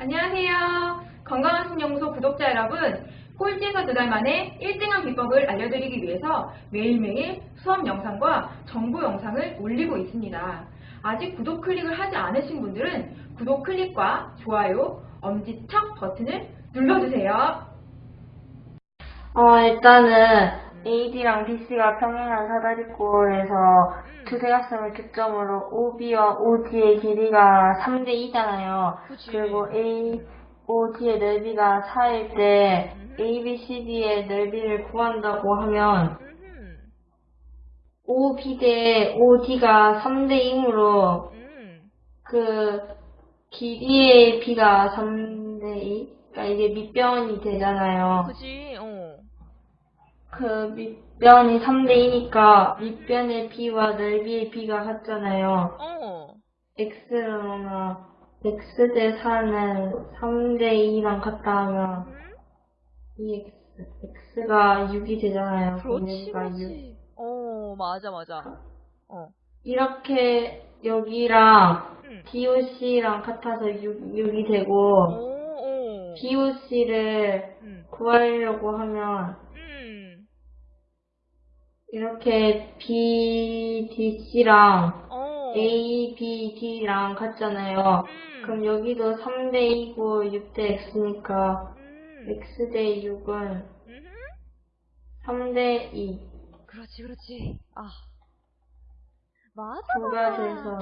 안녕하세요. 건강한 신연구소 구독자 여러분. 꼴찌에서 두 달 만에 1등한 비법을 알려드리기 위해서 매일매일 수업 영상과 정보 영상을 올리고 있습니다. 아직 구독 클릭을 하지 않으신 분들은 구독 클릭과 좋아요, 엄지척 버튼을 눌러주세요. 어, 일단은 AD랑 BC가 평행한 사다리꼴에서 두 대각선을 교점으로 OB와 OD의 길이가 3대 2잖아요. 그치. 그리고 A, OD의 넓이가 4일 때 ABCD의 넓이를 구한다고 하면 음, OB 대 OD가 3대 2이므로 음. 그 길이의 B가 3대 2? 그러니까 이게 밑변이 되잖아요. 그지, 어. 그 밑변이 3대2니까 밑변의 b와 넓이의 b가 같잖아요. 어. x를 넣으면 x 대 4는 3대 2랑 같다 하면 음? 2x, x가 6이 되잖아요. 그렇지, 여기가 6. 그렇지. 어, 맞아, 맞아. 어. 이렇게 여기랑 음. DOC랑 같아서 6, 6이 오, 되고 오. DOC를 음. 구하려고 하면 음. 이렇게 BDC랑 어. A, B, D랑 같잖아요. 음. 그럼 여기도 3대 2고 6대 X니까 음. X 대 6은 음흠. 3대 2. 그렇지, 그렇지. 아. 맞아. 부가 돼서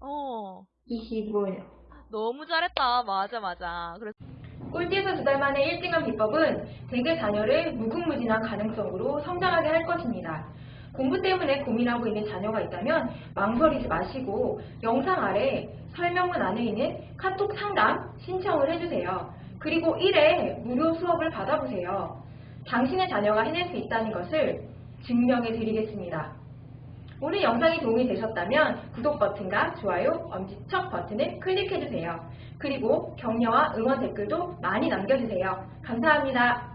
어. 25예요. 너무 잘했다. 맞아, 맞아. 그래서 꼴찌에서 두 달 만에 1등한 비법은 대개 자녀를 무궁무진한 가능성으로 성장하게 할 것입니다. 공부 때문에 고민하고 있는 자녀가 있다면 망설이지 마시고 영상 아래 설명문 안에 있는 카톡 상담 신청을 해주세요. 그리고 1회 무료 수업을 받아보세요. 당신의 자녀가 해낼 수 있다는 것을 증명해 드리겠습니다. 오늘 영상이 도움이 되셨다면 구독 버튼과 좋아요, 엄지척 버튼을 클릭해주세요. 그리고 격려와 응원 댓글도 많이 남겨주세요. 감사합니다.